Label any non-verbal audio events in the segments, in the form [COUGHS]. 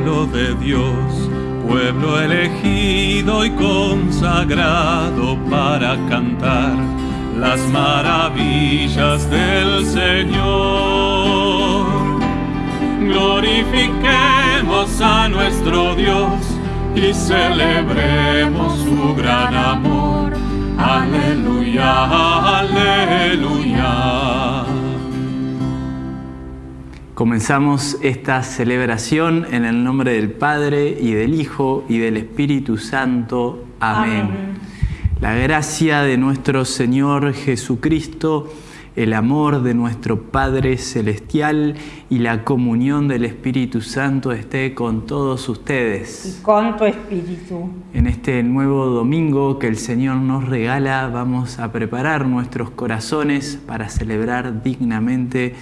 pueblo de Dios, pueblo elegido y consagrado para cantar las maravillas del Señor. Glorifiquemos a nuestro Dios y celebremos su gran amor. Aleluya, aleluya. Comenzamos esta celebración en el nombre del Padre y del Hijo y del Espíritu Santo. Amén. Amén. La gracia de nuestro Señor Jesucristo, el amor de nuestro Padre Celestial y la comunión del Espíritu Santo esté con todos ustedes. y con tu espíritu. En este nuevo domingo que el Señor nos regala, vamos a preparar nuestros corazones para celebrar dignamente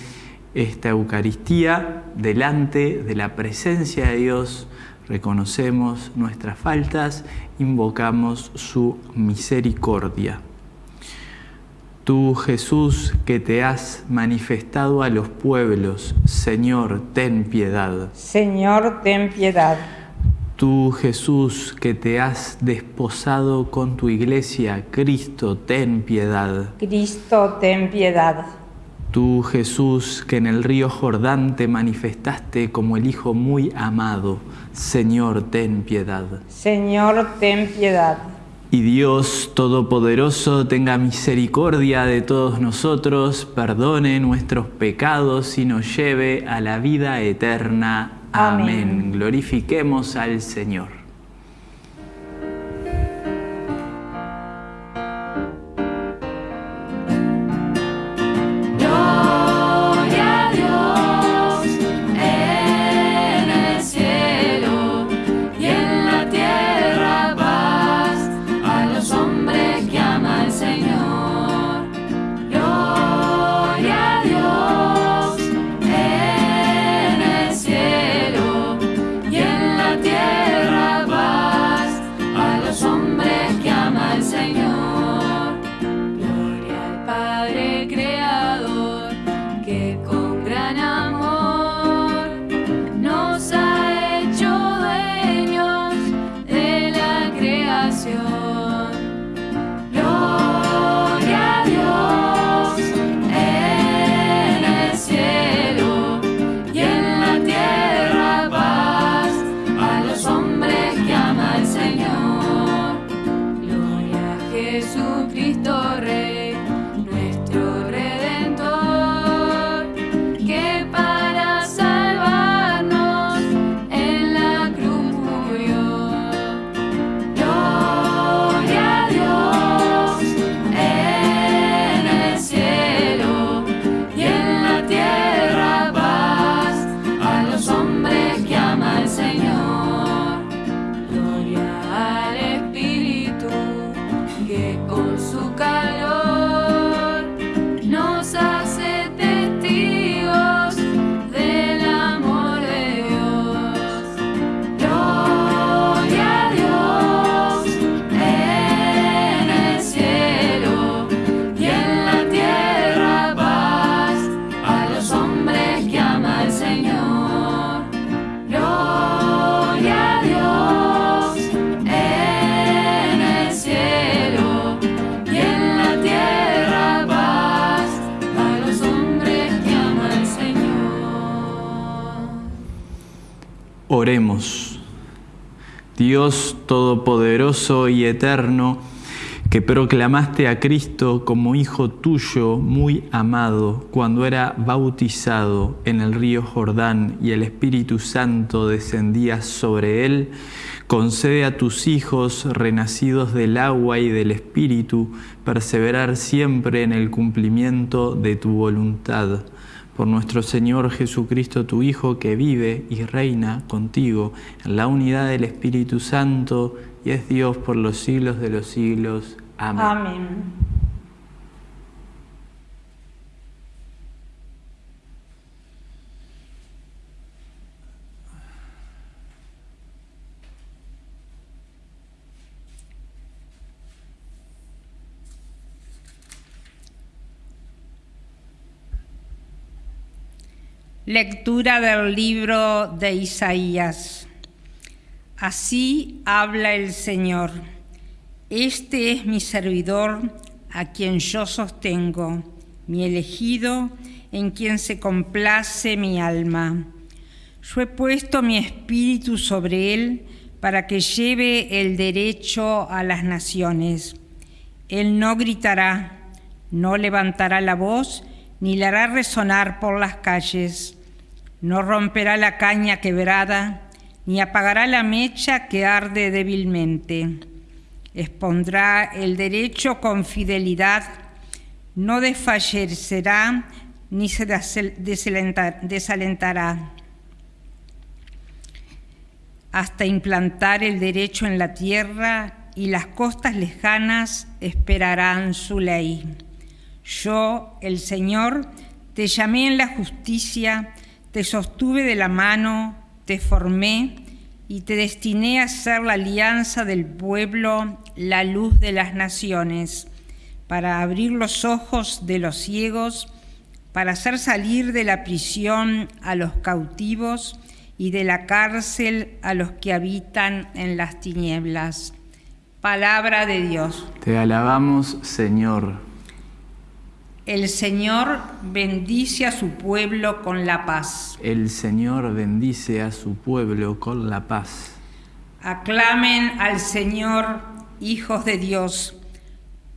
esta Eucaristía delante de la presencia de Dios. Reconocemos nuestras faltas, invocamos su misericordia. Tú, Jesús, que te has manifestado a los pueblos, Señor, ten piedad. Señor, ten piedad. Tú, Jesús, que te has desposado con tu iglesia, Cristo, ten piedad. Cristo, ten piedad. Tú, Jesús, que en el río Jordán te manifestaste como el Hijo muy amado, Señor, ten piedad. Señor, ten piedad. Y Dios Todopoderoso tenga misericordia de todos nosotros, perdone nuestros pecados y nos lleve a la vida eterna. Amén. Amén. Glorifiquemos al Señor. Oremos. Dios Todopoderoso y Eterno, que proclamaste a Cristo como Hijo tuyo muy amado cuando era bautizado en el río Jordán y el Espíritu Santo descendía sobre él, concede a tus hijos renacidos del agua y del Espíritu perseverar siempre en el cumplimiento de tu voluntad por nuestro Señor Jesucristo, tu Hijo, que vive y reina contigo en la unidad del Espíritu Santo y es Dios por los siglos de los siglos. Amén. Amén. Lectura del libro de Isaías. Así habla el Señor. Este es mi servidor a quien yo sostengo, mi elegido en quien se complace mi alma. Yo he puesto mi espíritu sobre él para que lleve el derecho a las naciones. Él no gritará, no levantará la voz, ni la hará resonar por las calles. No romperá la caña quebrada, ni apagará la mecha que arde débilmente. Expondrá el derecho con fidelidad, no desfallecerá ni se desalentará hasta implantar el derecho en la tierra y las costas lejanas esperarán su ley. Yo, el Señor, te llamé en la justicia, te sostuve de la mano, te formé y te destiné a ser la alianza del pueblo, la luz de las naciones, para abrir los ojos de los ciegos, para hacer salir de la prisión a los cautivos y de la cárcel a los que habitan en las tinieblas. Palabra de Dios. Te alabamos, Señor. El Señor bendice a su pueblo con la paz. El Señor bendice a su pueblo con la paz. Aclamen al Señor, hijos de Dios.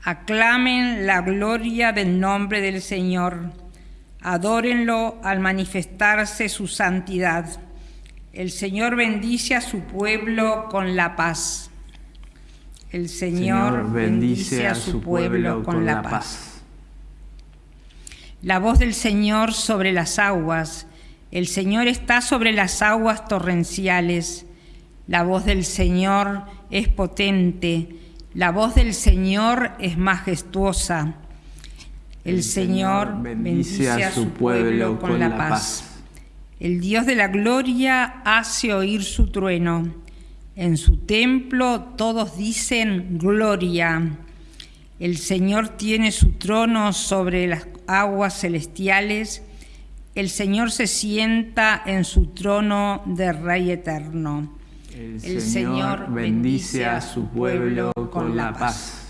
Aclamen la gloria del nombre del Señor. Adórenlo al manifestarse su santidad. El Señor bendice a su pueblo con la paz. El Señor, bendice a su pueblo con la paz. La voz del Señor sobre las aguas. El Señor está sobre las aguas torrenciales. La voz del Señor es potente. La voz del Señor es majestuosa. El, Señor bendice a su pueblo con la paz. El Dios de la gloria hace oír su trueno. En su templo todos dicen gloria. El Señor tiene su trono sobre las aguas celestiales. El Señor se sienta en su trono de Rey eterno. El, Señor, bendice a su pueblo con la paz.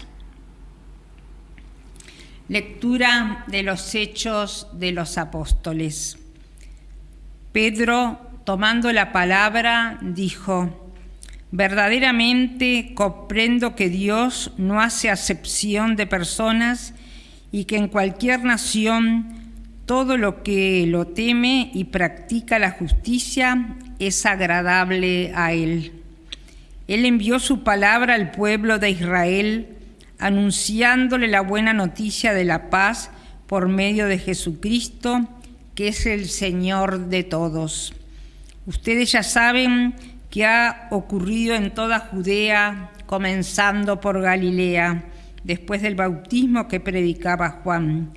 Lectura de los Hechos de los Apóstoles. Pedro, tomando la palabra, dijo, verdaderamente comprendo que Dios no hace acepción de personas y que en cualquier nación todo lo que lo teme y practica la justicia es agradable a Él. Él envió su palabra al pueblo de Israel, anunciándole la buena noticia de la paz por medio de Jesucristo, que es el Señor de todos. Ustedes ya saben que ha ocurrido en toda Judea, comenzando por Galilea, después del bautismo que predicaba Juan,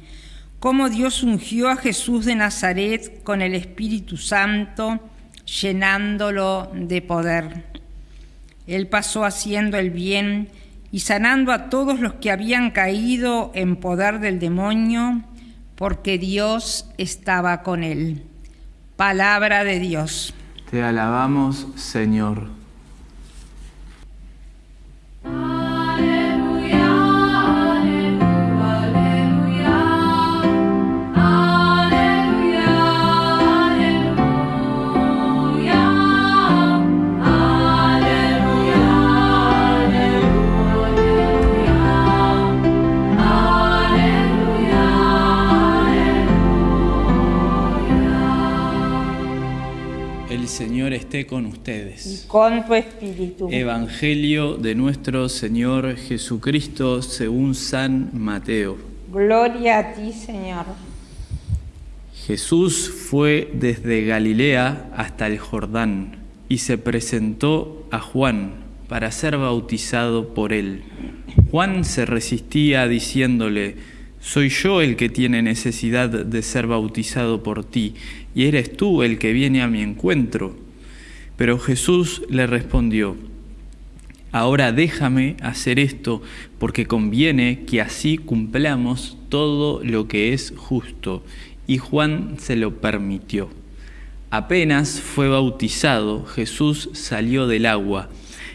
cómo Dios ungió a Jesús de Nazaret con el Espíritu Santo, llenándolo de poder. Él pasó haciendo el bien y sanando a todos los que habían caído en poder del demonio, porque Dios estaba con él. Palabra de Dios. Te alabamos, Señor. Esté con ustedes. Y con tu espíritu. Evangelio de nuestro Señor Jesucristo según San Mateo. Gloria a ti, Señor. Jesús fue desde Galilea hasta el Jordán y se presentó a Juan para ser bautizado por él. Juan se resistía diciéndole, soy yo el que tiene necesidad de ser bautizado por ti, y eres tú el que viene a mi encuentro. Pero Jesús le respondió, Ahora déjame hacer esto, porque conviene que así cumplamos todo lo que es justo. Y Juan se lo permitió. Apenas fue bautizado, Jesús salió del agua.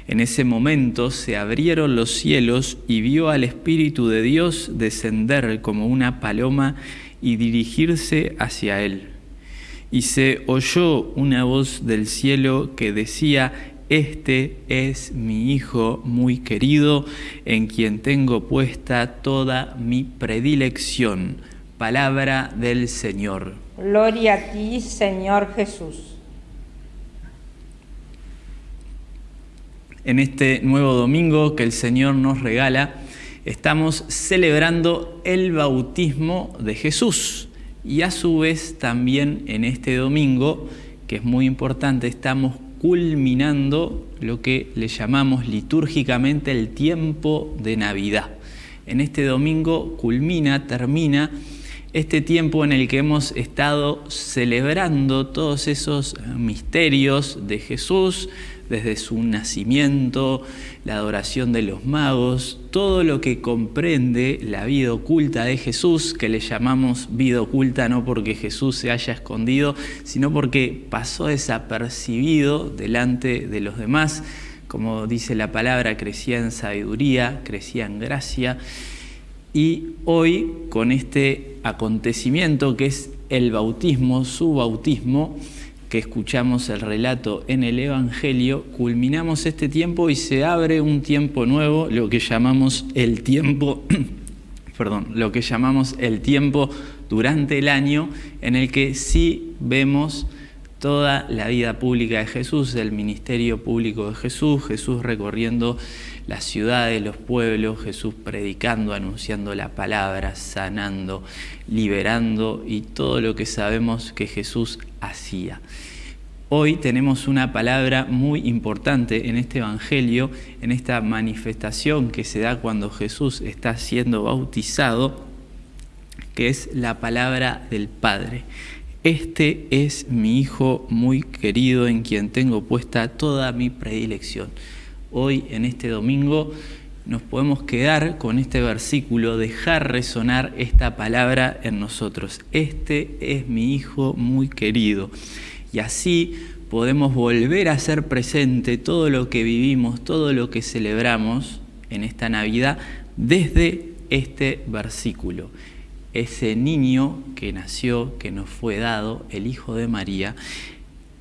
En ese momento se abrieron los cielos y vio al Espíritu de Dios descender como una paloma y dirigirse hacia él. Y se oyó una voz del cielo que decía, Este es mi Hijo muy querido, en quien tengo puesta toda mi predilección. Palabra del Señor. Gloria a ti, Señor Jesús. En este nuevo domingo que el Señor nos regala, estamos celebrando el bautismo de Jesús. Y a su vez también en este domingo, que es muy importante, estamos culminando lo que le llamamos litúrgicamente el tiempo de Navidad. En este domingo culmina, termina este tiempo en el que hemos estado celebrando todos esos misterios de Jesús, desde su nacimiento, la adoración de los magos, todo lo que comprende la vida oculta de Jesús, que le llamamos vida oculta no porque Jesús se haya escondido, sino porque pasó desapercibido delante de los demás. Como dice la palabra, crecía en sabiduría, crecía en gracia. Y hoy, con este acontecimiento que es el bautismo, su bautismo, que escuchamos el relato en el Evangelio, culminamos este tiempo y se abre un tiempo nuevo, lo que llamamos el tiempo, [COUGHS] perdón, lo que llamamos el tiempo durante el año, en el que sí vemos toda la vida pública de Jesús, el ministerio público de Jesús, Jesús recorriendo las ciudades, los pueblos, Jesús predicando, anunciando la palabra, sanando, liberando y todo lo que sabemos que Jesús hacía. Hoy tenemos una palabra muy importante en este Evangelio, en esta manifestación que se da cuando Jesús está siendo bautizado, que es la palabra del Padre. Este es mi Hijo muy querido en quien tengo puesta toda mi predilección hoy en este domingo nos podemos quedar con este versículo, dejar resonar esta palabra en nosotros. Este es mi Hijo muy querido. Y así podemos volver a hacer presente todo lo que vivimos, todo lo que celebramos en esta Navidad desde este versículo. Ese niño que nació, que nos fue dado, el Hijo de María,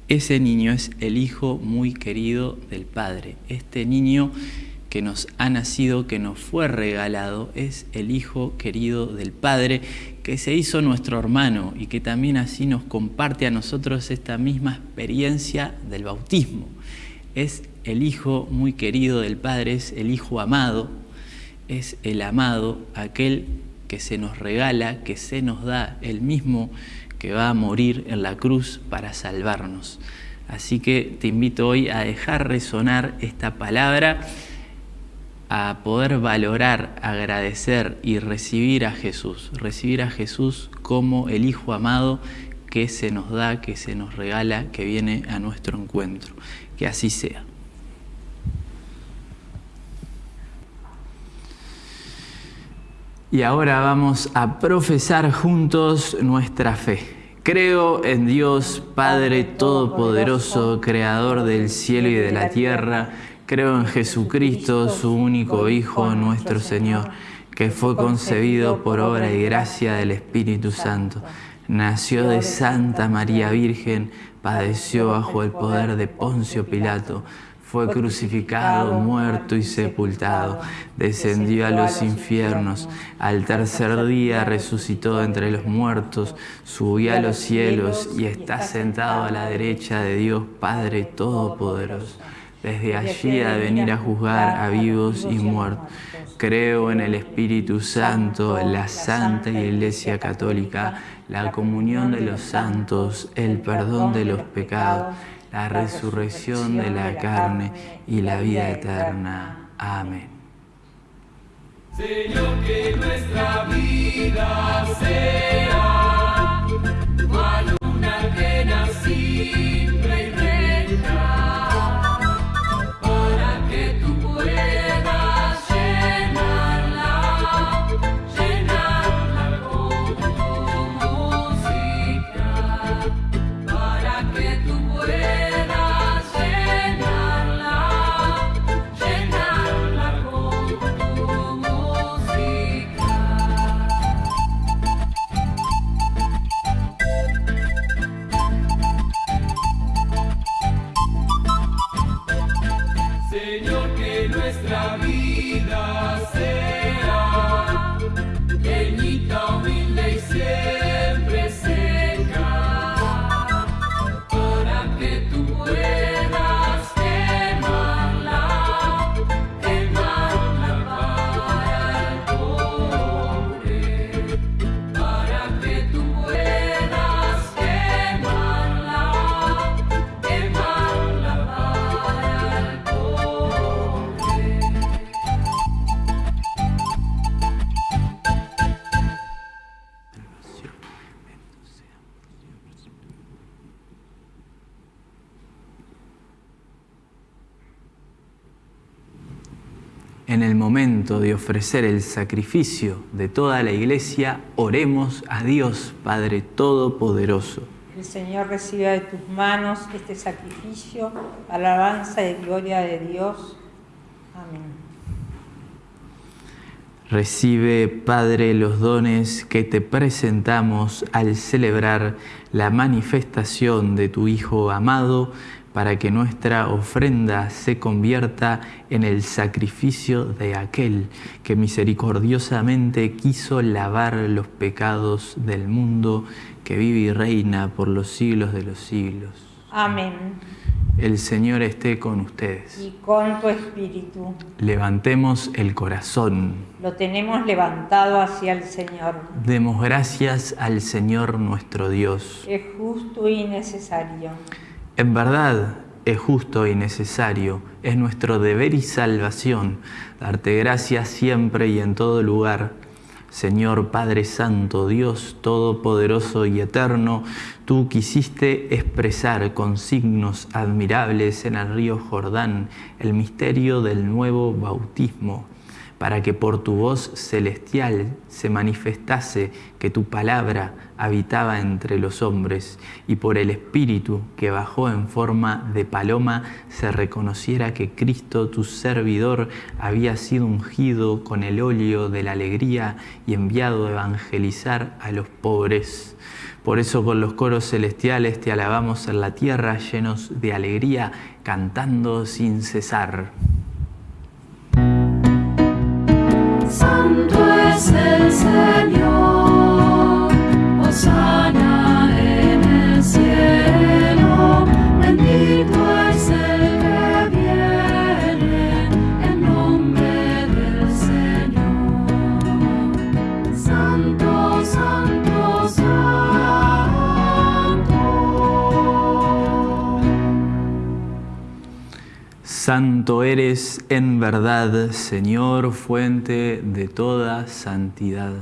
ese niño es el hijo muy querido del Padre. Este niño que nos ha nacido, que nos fue regalado, es el hijo querido del Padre, que se hizo nuestro hermano y que también así nos comparte a nosotros esta misma experiencia del bautismo. Es el hijo muy querido del Padre, es el hijo amado, es el amado, aquel que se nos regala, que se nos da, el mismo que va a morir en la cruz para salvarnos. Así que te invito hoy a dejar resonar esta palabra, a poder valorar, agradecer y recibir a Jesús, recibir a Jesús como el Hijo amado que se nos da, que se nos regala, que viene a nuestro encuentro. Que así sea. Y ahora vamos a profesar juntos nuestra fe. Creo en Dios, Padre Todopoderoso, Creador del cielo y de la tierra. Creo en Jesucristo, su único Hijo, nuestro Señor, que fue concebido por obra y gracia del Espíritu Santo. Nació de Santa María Virgen, padeció bajo el poder de Poncio Pilato fue crucificado, muerto y sepultado, descendió a los infiernos, al tercer día resucitó entre los muertos, subió a los cielos y está sentado a la derecha de Dios Padre Todopoderoso. Desde allí ha de venir a juzgar a vivos y muertos. Creo en el Espíritu Santo, la Santa Iglesia Católica, la comunión de los santos, el perdón de los pecados la resurrección de la carne y la vida eterna. Amén. Señor, que nuestra vida sea cual una que simple momento de ofrecer el sacrificio de toda la iglesia, oremos a Dios Padre Todopoderoso. El Señor reciba de tus manos este sacrificio, alabanza y gloria de Dios. Amén. Recibe, Padre, los dones que te presentamos al celebrar la manifestación de tu Hijo amado, para que nuestra ofrenda se convierta en el sacrificio de aquel que misericordiosamente quiso lavar los pecados del mundo, que vive y reina por los siglos de los siglos. Amén. El Señor esté con ustedes. Y con tu espíritu Levantemos el corazón. lo tenemos levantado hacia el Señor. Demos gracias al Señor nuestro Dios. Es justo y necesario. En verdad es justo y necesario, es nuestro deber y salvación darte gracias siempre y en todo lugar. Señor Padre Santo, Dios Todopoderoso y Eterno, tú quisiste expresar con signos admirables en el río Jordán el misterio del nuevo bautismo para que por tu voz celestial se manifestase que tu palabra habitaba entre los hombres y por el Espíritu que bajó en forma de paloma se reconociera que Cristo, tu servidor, había sido ungido con el óleo de la alegría y enviado a evangelizar a los pobres. Por eso con los coros celestiales te alabamos en la tierra llenos de alegría, cantando sin cesar. Santo es Santo eres en verdad, Señor, fuente de toda santidad.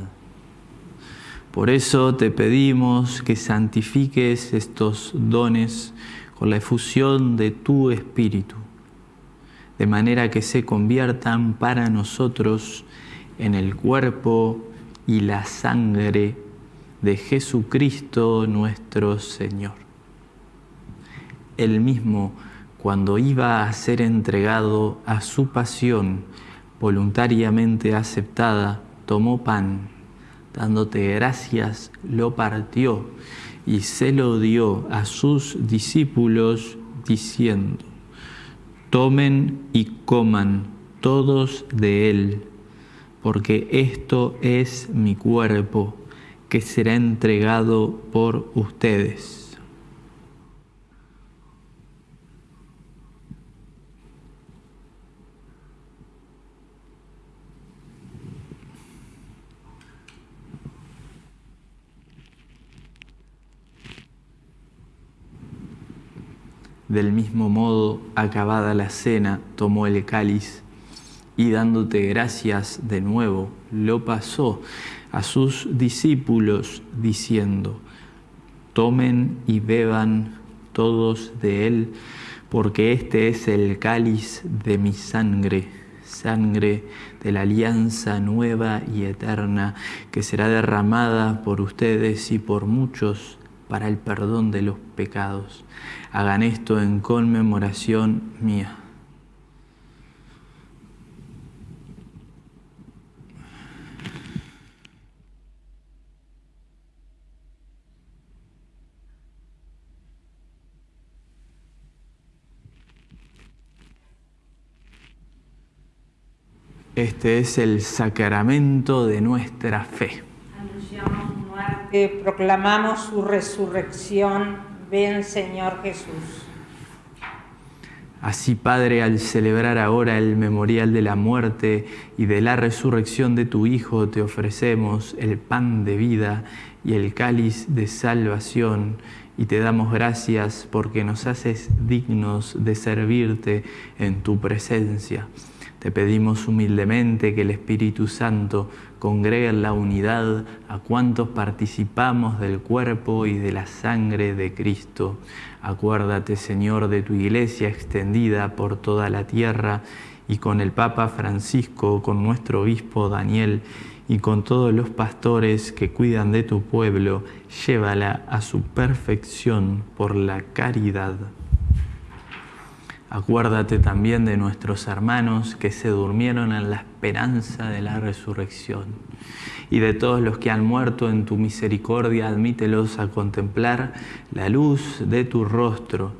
Por eso te pedimos que santifiques estos dones con la efusión de tu Espíritu, de manera que se conviertan para nosotros en el cuerpo y la sangre de Jesucristo nuestro Señor. Él mismo, cuando iba a ser entregado a su pasión voluntariamente aceptada, tomó pan, dándote gracias, lo partió y se lo dio a sus discípulos diciendo, tomen y coman todos de él, porque esto es mi cuerpo que será entregado por ustedes. Del mismo modo, acabada la cena, tomó el cáliz y dándote gracias de nuevo, lo pasó a sus discípulos diciendo, tomen y beban todos de él, porque este es el cáliz de mi sangre, sangre de la alianza nueva y eterna, que será derramada por ustedes y por muchos para el perdón de los pecados. Hagan esto en conmemoración mía. Este es el sacramento de nuestra fe. Proclamamos su resurrección. Ven, Señor Jesús. Así, Padre, al celebrar ahora el memorial de la muerte y de la resurrección de tu Hijo, te ofrecemos el pan de vida y el cáliz de salvación, y te damos gracias porque nos haces dignos de servirte en tu presencia. Te pedimos humildemente que el Espíritu Santo congregue en la unidad a cuantos participamos del cuerpo y de la sangre de Cristo. Acuérdate, Señor, de tu iglesia extendida por toda la tierra y con el Papa Francisco, con nuestro obispo Daniel y con todos los pastores que cuidan de tu pueblo, llévala a su perfección por la caridad. Acuérdate también de nuestros hermanos que se durmieron en la esperanza de la resurrección y de todos los que han muerto en tu misericordia, admítelos a contemplar la luz de tu rostro.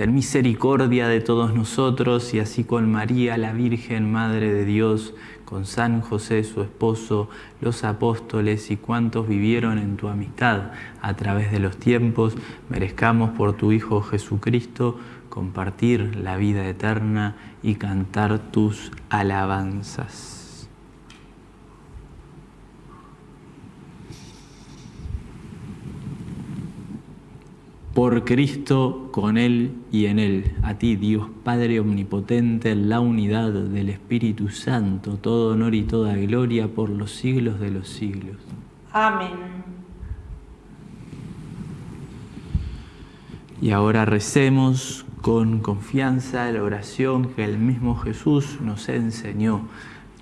Ten misericordia de todos nosotros y así con María, la Virgen Madre de Dios, con San José, su esposo, los apóstoles y cuantos vivieron en tu amistad a través de los tiempos, merezcamos por tu Hijo Jesucristo compartir la vida eterna y cantar tus alabanzas. Por Cristo, con Él y en Él, a ti Dios Padre Omnipotente, en la unidad del Espíritu Santo, todo honor y toda gloria por los siglos de los siglos. Amén. Y ahora recemos con confianza la oración que el mismo Jesús nos enseñó.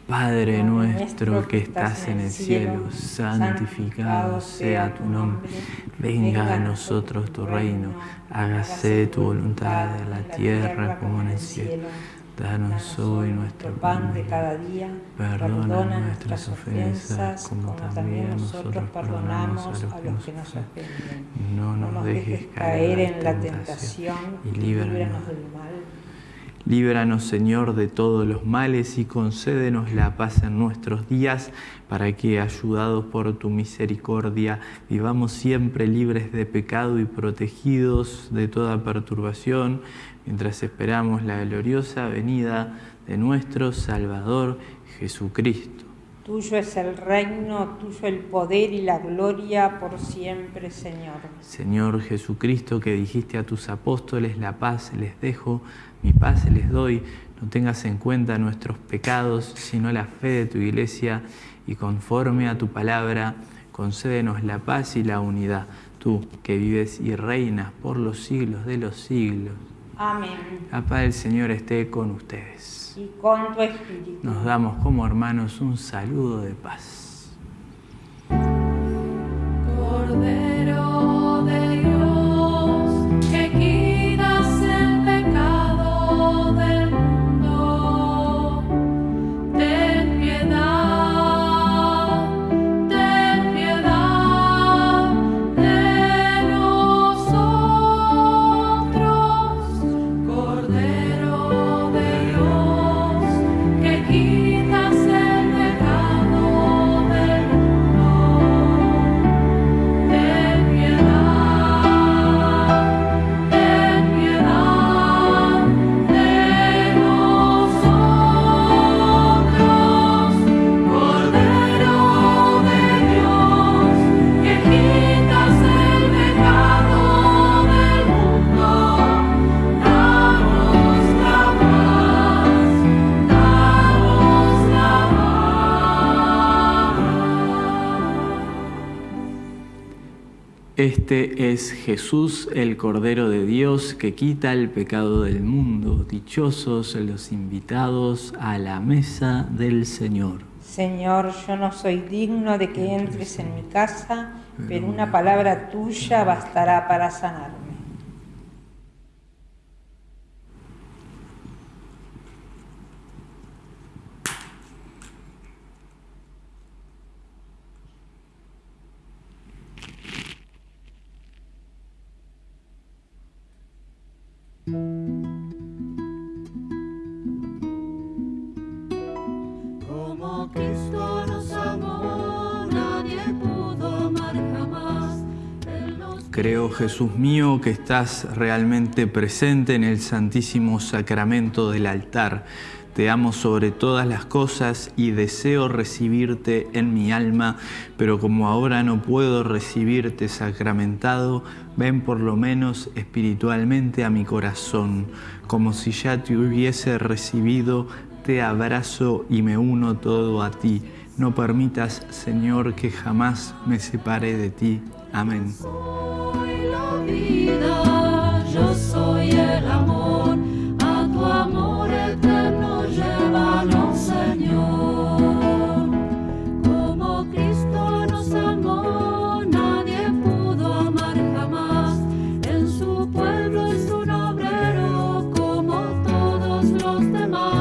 Padre nuestro que estás en el cielo, santificado sea tu nombre. Venga a nosotros tu reino. Hágase tu voluntad en la tierra como en el cielo. Danos hoy nuestro pan de cada día. Perdona nuestras ofensas como también nosotros perdonamos a los que nos ofenden. No nos dejes caer en la tentación y líbranos del mal. Líbranos, Señor, de todos los males y concédenos la paz en nuestros días, para que, ayudados por tu misericordia, vivamos siempre libres de pecado y protegidos de toda perturbación, mientras esperamos la gloriosa venida de nuestro Salvador Jesucristo. Tuyo es el reino, tuyo el poder y la gloria por siempre, Señor. Señor Jesucristo, que dijiste a tus apóstoles, la paz les dejo, mi paz les doy, no tengas en cuenta nuestros pecados, sino la fe de tu iglesia, y conforme a tu palabra, concédenos la paz y la unidad, tú que vives y reinas por los siglos de los siglos. Amén. La paz del Señor esté con ustedes. Y con tu espíritu. Nos damos como hermanos un saludo de paz. Este es Jesús, el Cordero de Dios, que quita el pecado del mundo. Dichosos los invitados a la mesa del Señor. Señor, yo no soy digno de que entres en mi casa, pero una palabra tuya bastará para sanarme. Como Cristo nos amó, nadie pudo amar jamás. Él nos Creo, Jesús mío, que estás realmente presente en el Santísimo Sacramento del altar. Te amo sobre todas las cosas y deseo recibirte en mi alma, pero como ahora no puedo recibirte sacramentado, ven por lo menos espiritualmente a mi corazón, como si ya te hubiese recibido, te abrazo y me uno todo a ti. No permitas, Señor, que jamás me separe de ti. Amén. Yo soy la vida, yo soy el amor, a tu amor eterno llévanos, Señor. Como Cristo nos amó, nadie pudo amar jamás. En su pueblo es un obrero como todos los demás.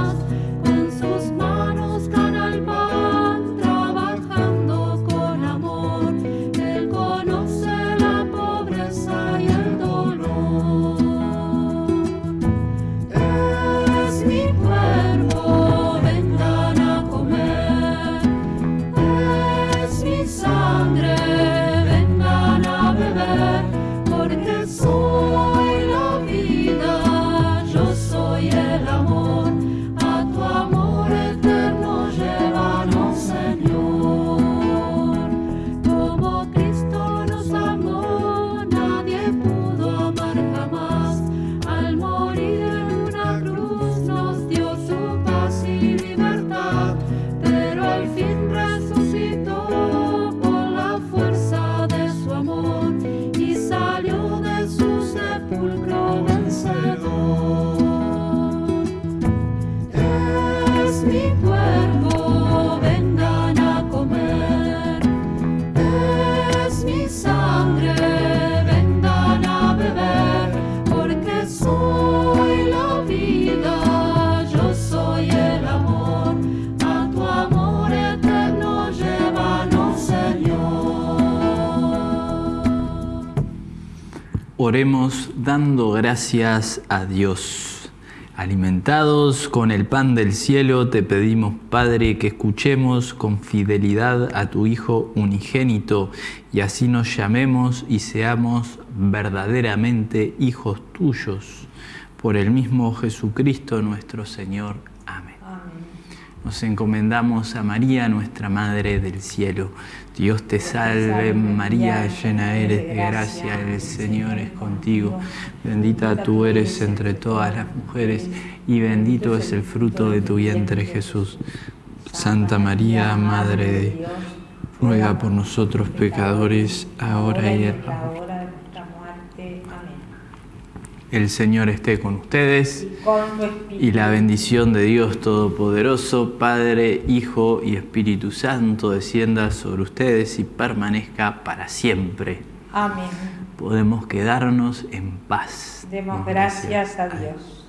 Oremos dando gracias a Dios. Alimentados con el pan del cielo, te pedimos, Padre, que escuchemos con fidelidad a tu Hijo unigénito y así nos llamemos y seamos verdaderamente hijos tuyos. Por el mismo Jesucristo nuestro Señor. Nos encomendamos a María, nuestra Madre del Cielo. Dios te salve María, llena eres de gracia, el Señor es contigo. Bendita tú eres entre todas las mujeres y bendito es el fruto de tu vientre Jesús. Santa María, Madre de Dios, ruega por nosotros pecadores, ahora y en la hora el Señor esté con ustedes y la bendición de Dios Todopoderoso, Padre, Hijo y Espíritu Santo, descienda sobre ustedes y permanezca para siempre. Amén. Podemos quedarnos en paz. Demos gracias, gracias a Dios.